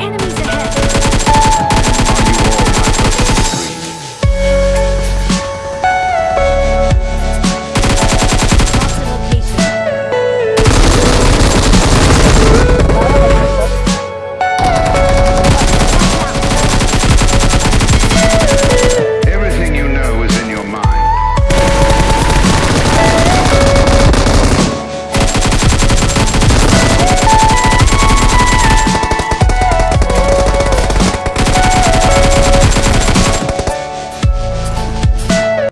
Enemies